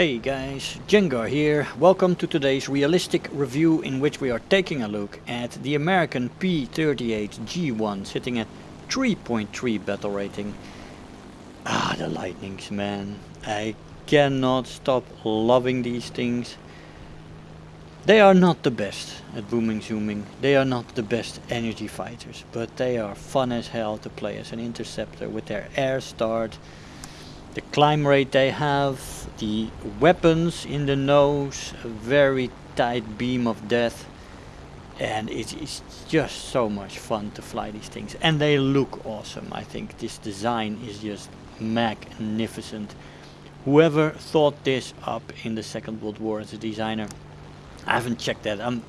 Hey guys, Jengar here. Welcome to today's realistic review in which we are taking a look at the American P38 G1 sitting at 3.3 battle rating. Ah, the lightnings man. I cannot stop loving these things. They are not the best at booming zooming. They are not the best energy fighters, but they are fun as hell to play as an interceptor with their air start the climb rate they have, the weapons in the nose, a very tight beam of death. And it is just so much fun to fly these things. And they look awesome. I think this design is just magnificent. Whoever thought this up in the second world war as a designer I haven't checked that. I'm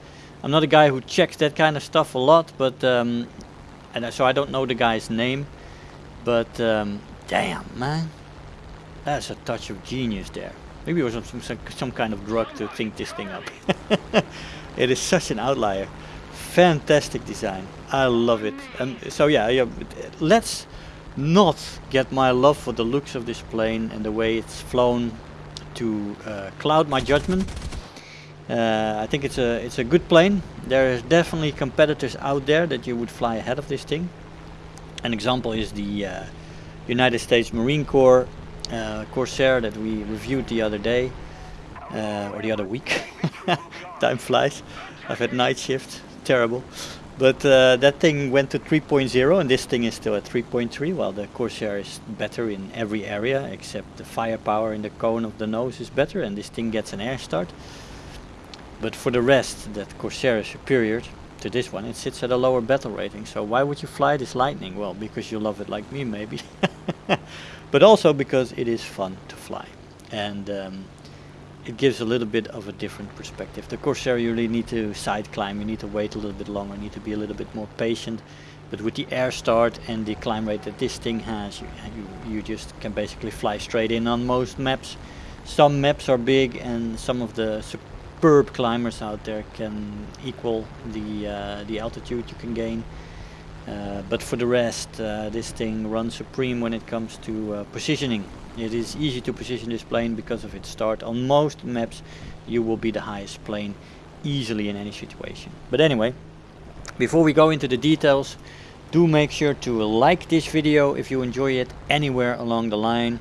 I'm not a guy who checks that kind of stuff a lot but um, and so I don't know the guy's name. But um, damn man that's a touch of genius there. Maybe it was some, some, some kind of drug to think this thing up. it is such an outlier. Fantastic design. I love it. And so yeah, yeah, let's not get my love for the looks of this plane and the way it's flown to uh, cloud my judgment. Uh, I think it's a it's a good plane. There is definitely competitors out there that you would fly ahead of this thing. An example is the uh, United States Marine Corps uh, Corsair that we reviewed the other day uh, or the other week. Time flies. I've had night shift, terrible. But uh, that thing went to 3.0 and this thing is still at 3.3 while the Corsair is better in every area except the firepower in the cone of the nose is better and this thing gets an air start. But for the rest that Corsair is superior to this one, it sits at a lower battle rating. So why would you fly this Lightning? Well, because you love it like me maybe. but also because it is fun to fly and um, it gives a little bit of a different perspective. The Corsair you really need to side climb, you need to wait a little bit longer, you need to be a little bit more patient. But with the air start and the climb rate that this thing has, you, you, you just can basically fly straight in on most maps. Some maps are big and some of the superb climbers out there can equal the, uh, the altitude you can gain. Uh, but for the rest, uh, this thing runs supreme when it comes to uh, positioning. It is easy to position this plane because of its start. On most maps you will be the highest plane easily in any situation. But anyway, before we go into the details, do make sure to like this video if you enjoy it anywhere along the line.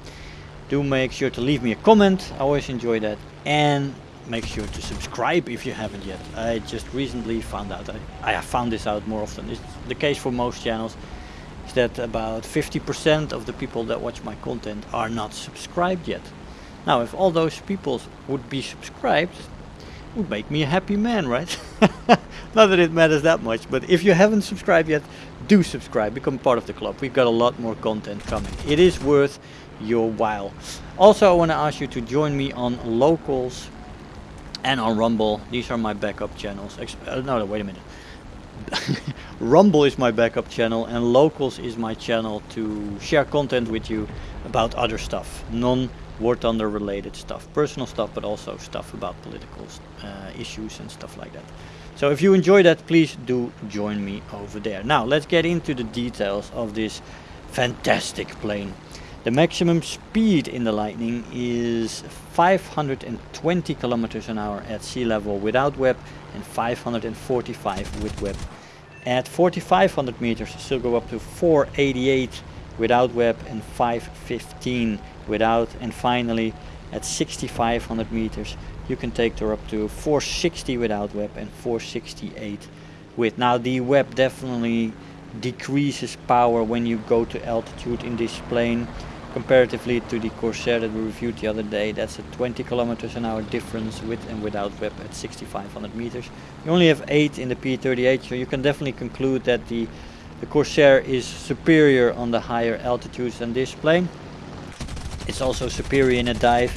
Do make sure to leave me a comment, I always enjoy that. And make sure to subscribe if you haven't yet. I just recently found out, I, I have found this out more often, it's the case for most channels, is that about 50% of the people that watch my content are not subscribed yet. Now if all those people would be subscribed, would make me a happy man, right? not that it matters that much, but if you haven't subscribed yet, do subscribe, become part of the club. We've got a lot more content coming. It is worth your while. Also, I want to ask you to join me on Locals and on Rumble. These are my backup channels. Ex uh, no, wait a minute. Rumble is my backup channel and Locals is my channel to share content with you about other stuff, non-War Thunder related stuff, personal stuff, but also stuff about political uh, issues and stuff like that. So if you enjoy that, please do join me over there. Now let's get into the details of this fantastic plane. The maximum speed in the Lightning is 520 kilometers an hour at sea level without WEP and 545 with WEP. At 4500 meters still go up to 488 without WEP and 515 without and finally at 6500 meters you can take her up to 460 without WEP and 468 with. Now the WEP definitely decreases power when you go to altitude in this plane comparatively to the Corsair that we reviewed the other day that's a 20 kilometers an hour difference with and without WEP at 6500 meters. You only have 8 in the P38 so you can definitely conclude that the the Corsair is superior on the higher altitudes than this plane. It's also superior in a dive.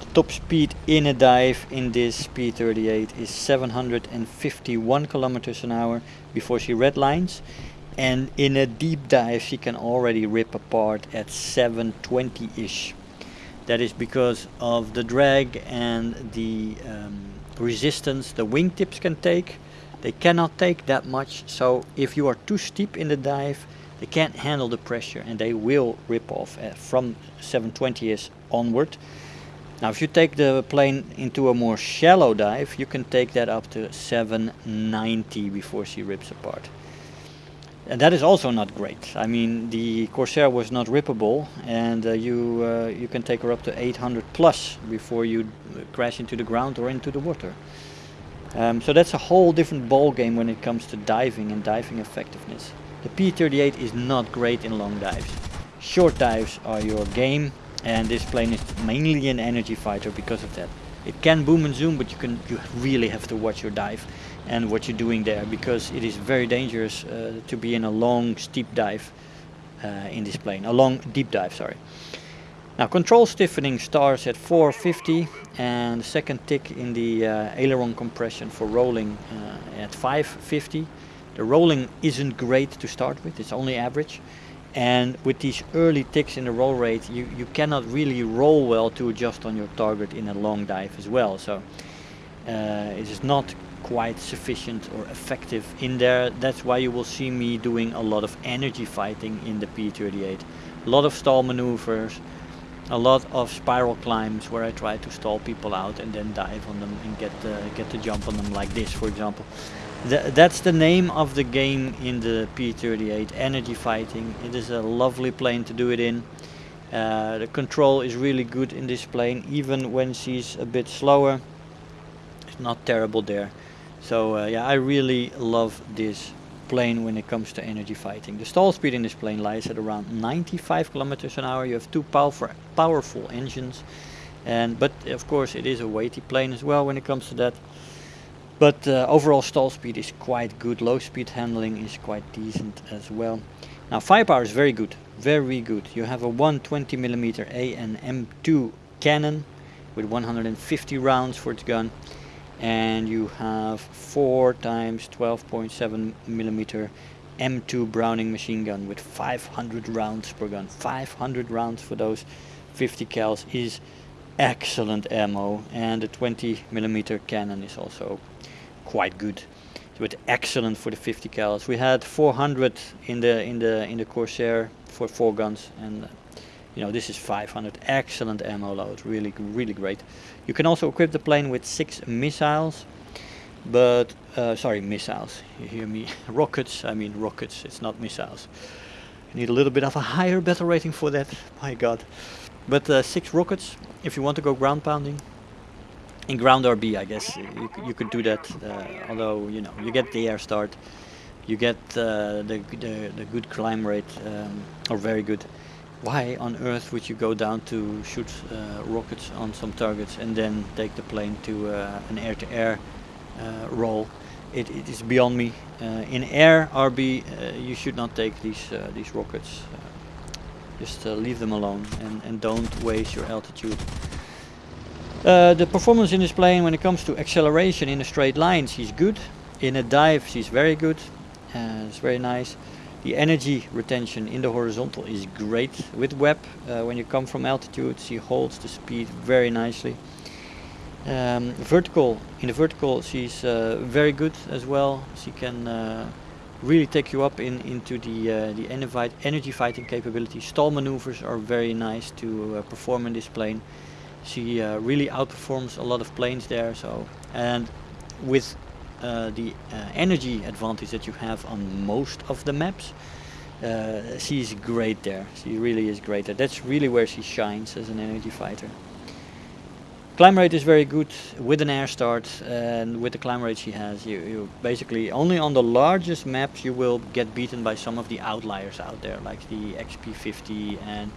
The top speed in a dive in this P38 is 751 kilometers an hour before she redlines and in a deep dive she can already rip apart at 720-ish. That is because of the drag and the um, resistance the wingtips can take. They cannot take that much, so if you are too steep in the dive, they can't handle the pressure and they will rip off uh, from 720s onward. Now if you take the plane into a more shallow dive, you can take that up to 790 before she rips apart. And that is also not great. I mean, the Corsair was not rippable, and uh, you uh, you can take her up to 800 plus before you crash into the ground or into the water. Um, so that's a whole different ball game when it comes to diving and diving effectiveness. The P-38 is not great in long dives. Short dives are your game, and this plane is mainly an energy fighter because of that. It can boom and zoom, but you can you really have to watch your dive and what you're doing there because it is very dangerous uh, to be in a long steep dive uh, in this plane, a long deep dive, sorry. Now control stiffening starts at 450 and the second tick in the uh, aileron compression for rolling uh, at 550. The rolling isn't great to start with, it's only average. And with these early ticks in the roll rate, you, you cannot really roll well to adjust on your target in a long dive as well. So uh, it is not quite sufficient or effective in there. That's why you will see me doing a lot of energy fighting in the P38. A lot of stall maneuvers, a lot of spiral climbs where I try to stall people out and then dive on them and get the, get the jump on them like this for example. Th that's the name of the game in the P38, energy fighting. It is a lovely plane to do it in. Uh, the control is really good in this plane even when she's a bit slower. It's not terrible there. So uh, yeah, I really love this plane when it comes to energy fighting. The stall speed in this plane lies at around 95 kilometers an hour. You have two powerful, powerful engines, and but of course it is a weighty plane as well when it comes to that. But uh, overall stall speed is quite good. Low speed handling is quite decent as well. Now firepower is very good, very good. You have a 120 millimeter AN/M2 cannon with 150 rounds for its gun and you have 4 times 12.7 millimeter M2 Browning machine gun with 500 rounds per gun. 500 rounds for those 50 cals is excellent ammo and the 20 millimeter cannon is also quite good with excellent for the 50 cals. We had 400 in the in the in the Corsair for four guns and you know this is 500 excellent ammo load really really great. You can also equip the plane with six missiles but uh, sorry missiles. You hear me? Rockets I mean rockets it's not missiles. You need a little bit of a higher battle rating for that my god. But uh, six rockets if you want to go ground pounding in ground RB I guess you, you could do that uh, although you know you get the air start you get uh, the, the, the good climb rate um, or very good why on earth would you go down to shoot uh, rockets on some targets and then take the plane to uh, an air-to-air -air, uh, roll? It, it is beyond me. Uh, in air RB, uh, you should not take these uh, these rockets. just leave them alone and, and don't waste your altitude. the performance in this plane when it comes to acceleration in a straight line, she's good. In a dive, she's very good. it's very nice. The energy retention in the horizontal is great with WEP. Uh, when you come from altitude, she holds the speed very nicely. Um, vertical, in the vertical, she's uh, very good as well. She can uh, really take you up in into the uh, the energy fighting capability. Stall maneuvers are very nice to uh, perform in this plane. She uh, really outperforms a lot of planes there. So and with uh, the uh, energy advantage that you have on most of the maps. Uh, she's great there. She really is great there. That's really where she shines as an energy fighter. Climb rate is very good with an air start and with the climb rate she has you, you basically only on the largest maps you will get beaten by some of the outliers out there like the XP50 and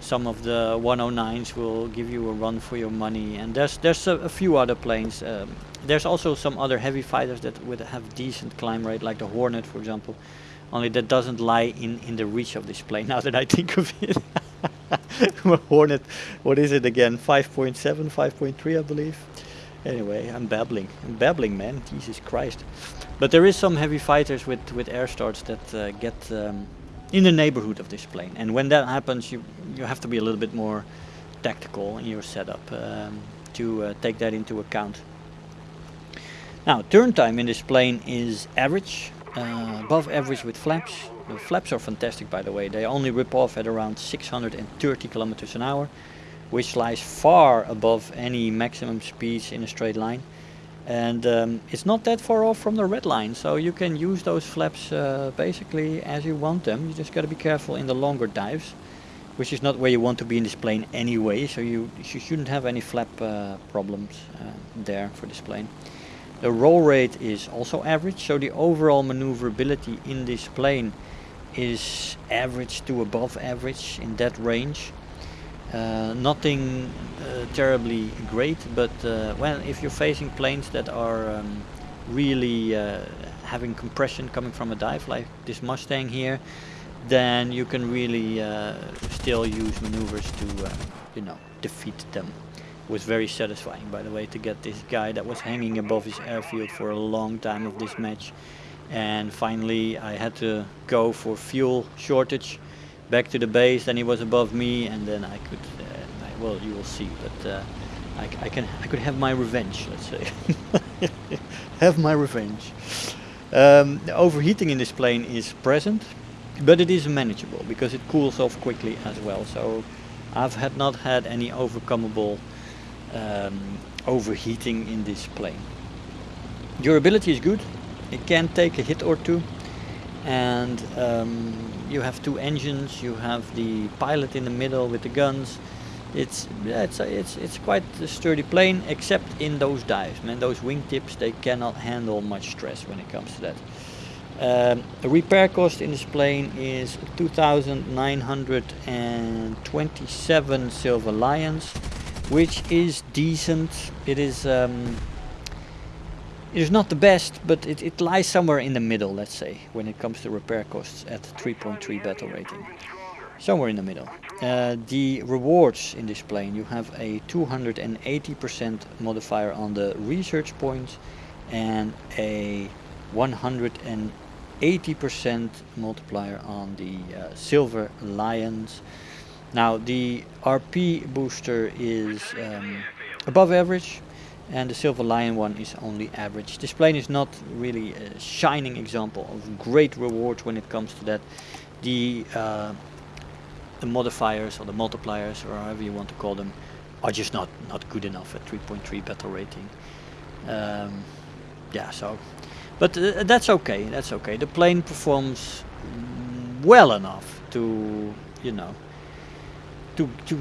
some of the 109s will give you a run for your money. And there's there's a, a few other planes um, there's also some other heavy fighters that would have decent climb rate like the Hornet for example. Only that doesn't lie in in the reach of this plane now that I think of it. Hornet what is it again? 5.7 5.3 I believe. Anyway I'm babbling. I'm babbling man. Jesus Christ. But there is some heavy fighters with with air starts that uh, get um, in the neighborhood of this plane. And when that happens, you you have to be a little bit more tactical in your setup um, to uh, take that into account. Now, turn time in this plane is average, uh, above average with flaps. The flaps are fantastic, by the way. They only rip off at around 630 kilometers an hour. which lies far above any maximum speeds in a straight line and um, it's not that far off from the red line so you can use those flaps uh, basically as you want them. You just got to be careful in the longer dives which is not where you want to be in this plane anyway so you, you shouldn't have any flap uh, problems uh, there for this plane. The roll rate is also average so the overall maneuverability in this plane is average to above average in that range nothing uh, terribly great, but uh, well, if you're facing planes that are um, really uh, having compression coming from a dive, like this Mustang here, then you can really uh, still use maneuvers to, uh, you know, defeat them. It was very satisfying, by the way, to get this guy that was hanging above his airfield for a long time of this match. And finally, I had to go for fuel shortage back to the base then he was above me and then I could uh, I, well you will see but uh, I, I, can I could have my revenge let's say. Have my revenge. Um, the overheating in this plane is present but it is manageable because it cools off quickly as well. So I've had not had any overcomable um, overheating in this plane. Durability is good. It can take a hit or two. And um, you have two engines you have the pilot in the middle with the guns. It's yeah, it's it's it's quite a sturdy plane except in those dives man. Those wingtips they cannot handle much stress when it comes to that. Um, the repair cost in this plane is 2,927 silver lions which is decent. It is um, is not the best, but it, it lies somewhere in the middle, let's say, when it comes to repair costs at 3.3 battle rating. Somewhere in the middle. Uh, the rewards in this plane, you have a 280% modifier on the research points and a 180% multiplier on the uh, silver lions. Now the RP booster is um, above average, and the Silver Lion one is only average. This plane is not really a shining example of great rewards when it comes to that. The, uh, the modifiers or the multipliers or however you want to call them are just not, not good enough at 3.3 battle rating. Um, yeah, so, but uh, that's okay, that's okay. The plane performs well enough to, you know, to, to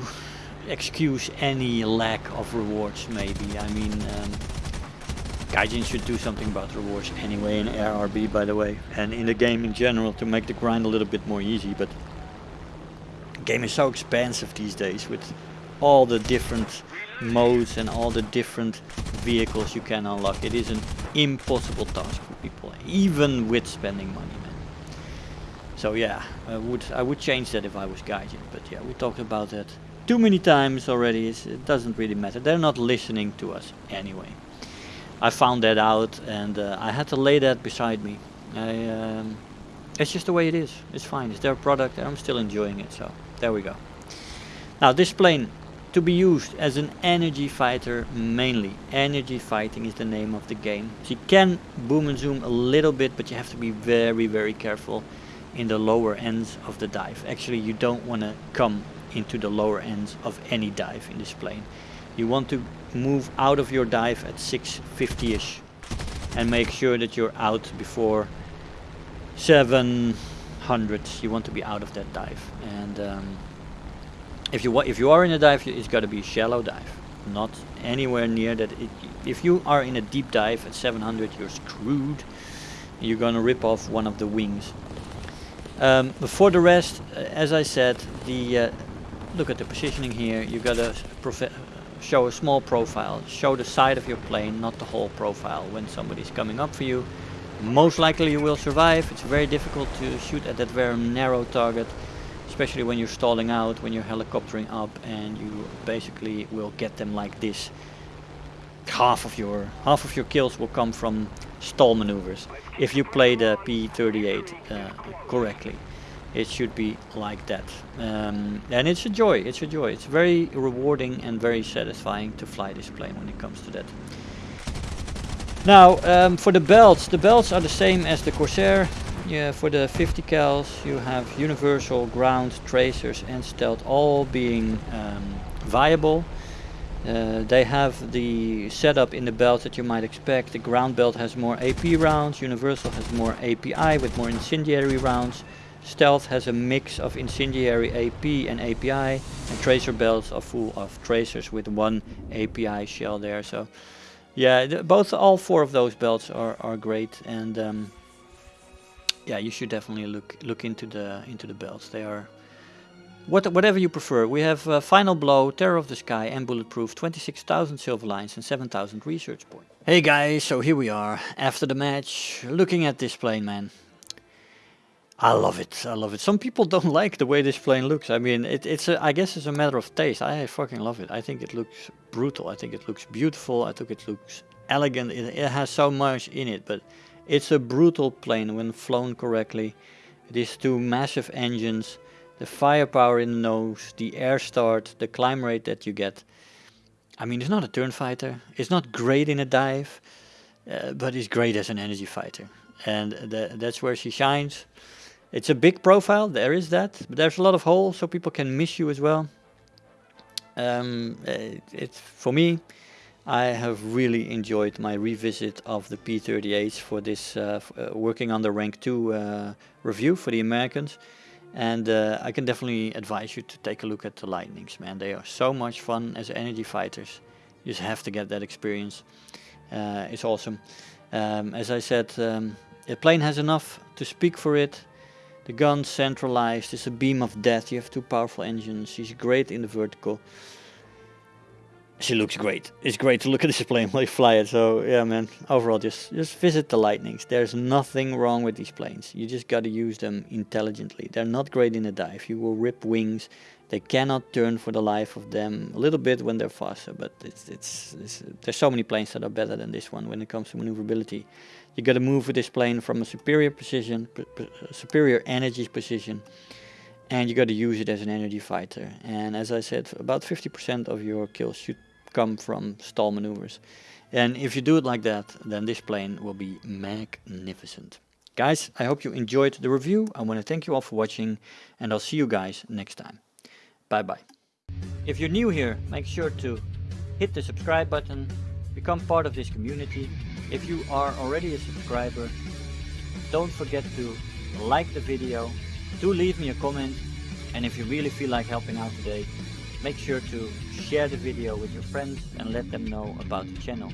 excuse any lack of rewards maybe. I mean, um, Gaijin should do something about rewards anyway in ARB by the way and in the game in general to make the grind a little bit more easy but the game is so expansive these days with all the different modes and all the different vehicles you can unlock. It is an impossible task for people even with spending money man. So yeah, I would I would change that if I was Gaijin but yeah we talked about that too many times already. it doesn't really matter. They're not listening to us anyway. I found that out and uh, I had to lay that beside me. I, um, it's just the way it is. It's fine. It's their product and I'm still enjoying it. So there we go. Now this plane to be used as an energy fighter mainly. Energy fighting is the name of the game. So you can boom and zoom a little bit but you have to be very very careful in the lower ends of the dive. Actually you don't want to come into the lower ends of any dive in this plane. You want to move out of your dive at 650-ish and make sure that you're out before 700. You want to be out of that dive. And um, if you if you are in a dive, it's got to be a shallow dive, not anywhere near that. It, if you are in a deep dive at 700, you're screwed. You're gonna rip off one of the wings. Um, for the rest, uh, as I said, the uh, look at the positioning here. You've gotta show a small profile, show the side of your plane, not the whole profile when somebody's coming up for you. Most likely you will survive. It's very difficult to shoot at that very narrow target, especially when you're stalling out, when you're helicoptering up and you basically will get them like this. Half of your half of your kills will come from stall maneuvers if you play the P38 uh, correctly it should be like that um, and it's a joy it's a joy it's very rewarding and very satisfying to fly this plane when it comes to that now um, for the belts the belts are the same as the Corsair yeah, for the 50 cals you have universal ground tracers and stealth all being um, viable. Uh, they have the setup in the belt that you might expect. The ground belt has more AP rounds, Universal has more API with more incendiary rounds. Stealth has a mix of incendiary AP and API, and tracer belts are full of tracers with one API shell there. So, yeah, both all four of those belts are are great, and um, yeah, you should definitely look look into the into the belts. They are what, whatever you prefer. We have uh, Final Blow, Terror of the Sky and Bulletproof, 26,000 silver lions and 7,000 research points. Hey guys, so here we are, after the match, looking at this plane, man. I love it, I love it. Some people don't like the way this plane looks. I mean, it, it's a, I guess it's a matter of taste. I fucking love it. I think it looks brutal. I think it looks beautiful. I think it looks elegant. It, it has so much in it, but it's a brutal plane when flown correctly. These two massive engines the firepower in the nose, the air start, the climb rate that you get. I mean, it's not a turn fighter. It's not great in a dive, uh, but it's great as an energy fighter. And that's where she shines. It's a big profile, there is that. But there's a lot of holes, so people can miss you as well. Um, it, it's for me, I have really enjoyed my revisit of the P38s for this uh, uh, working on the rank 2 uh, review for the Americans. And uh, I can definitely advise you to take a look at the Lightnings, man. They are so much fun as energy fighters. You just have to get that experience. Uh, it's awesome. Um, as I said, um, the plane has enough to speak for it. The gun centralized, is a beam of death. You have two powerful engines. She's great in the vertical she looks great. It's great to look at this plane while you fly it. So yeah, man. Overall, just just visit the Lightnings. There's nothing wrong with these planes. You just got to use them intelligently. They're not great in a dive. You will rip wings. They cannot turn for the life of them. A little bit when they're faster, but it's, it's, it's there's so many planes that are better than this one when it comes to maneuverability. You got to move with this plane from a superior position, superior energy position and you got to use it as an energy fighter. And as I said, about 50% of your kills should come from stall maneuvers. And if you do it like that, then this plane will be magnificent. Guys, I hope you enjoyed the review. I want to thank you all for watching and I'll see you guys next time. Bye bye. If you're new here, make sure to hit the subscribe button, become part of this community. If you are already a subscriber, don't forget to like the video, do leave me a comment and if you really feel like helping out today, make sure to share the video with your friends and let them know about the channel.